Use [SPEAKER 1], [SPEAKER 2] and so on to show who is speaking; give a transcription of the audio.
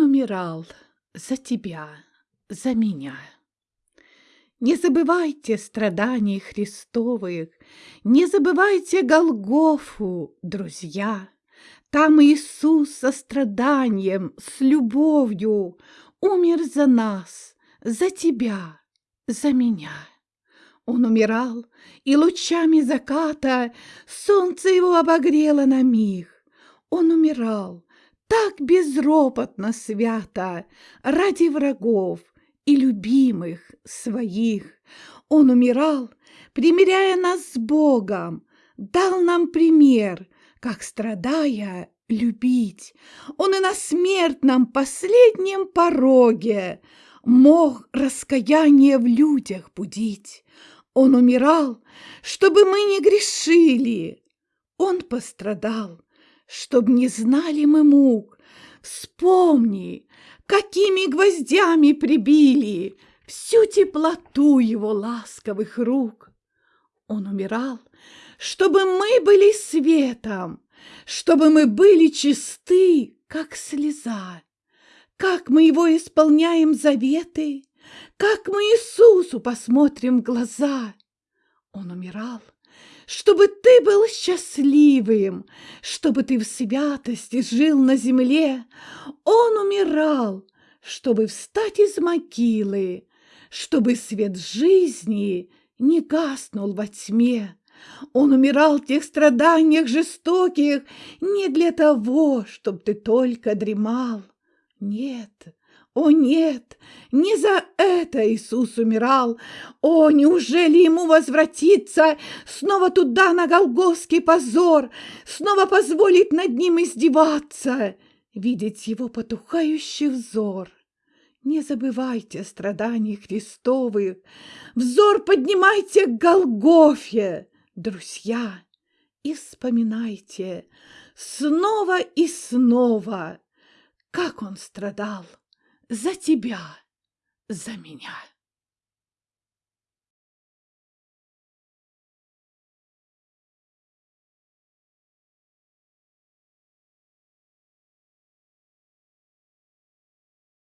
[SPEAKER 1] умирал за тебя, за меня. Не забывайте страданий Христовых, Не забывайте Голгофу, друзья. Там Иисус со страданием, с любовью Умер за нас, за тебя, за меня. Он умирал, и лучами заката Солнце его обогрело на миг. Он умирал так безропотно свято Ради врагов, и любимых своих. Он умирал, примиряя нас с Богом, дал нам пример, как, страдая, любить. Он и на смертном последнем пороге мог раскаяние в людях будить. Он умирал, чтобы мы не грешили. Он пострадал, чтобы не знали мы мук. Вспомни, какими гвоздями прибили всю теплоту его ласковых рук. Он умирал, чтобы мы были светом, чтобы мы были чисты, как слеза, как мы его исполняем заветы, как мы Иисусу посмотрим в глаза. Он умирал, чтобы ты был счастливым, чтобы ты в святости жил на земле. Он умирал, чтобы встать из могилы, чтобы свет жизни не гаснул во тьме. Он умирал в тех страданиях жестоких не для того, чтобы ты только дремал. Нет, о нет, не за это Иисус умирал. О, неужели ему возвратиться? Снова туда, на Голгофский позор, снова позволить над ним издеваться, видеть его потухающий взор? Не забывайте о страданиях Христовых, взор поднимайте к Голгофе, друзья, и вспоминайте! Снова и снова, как он страдал за тебя, за меня.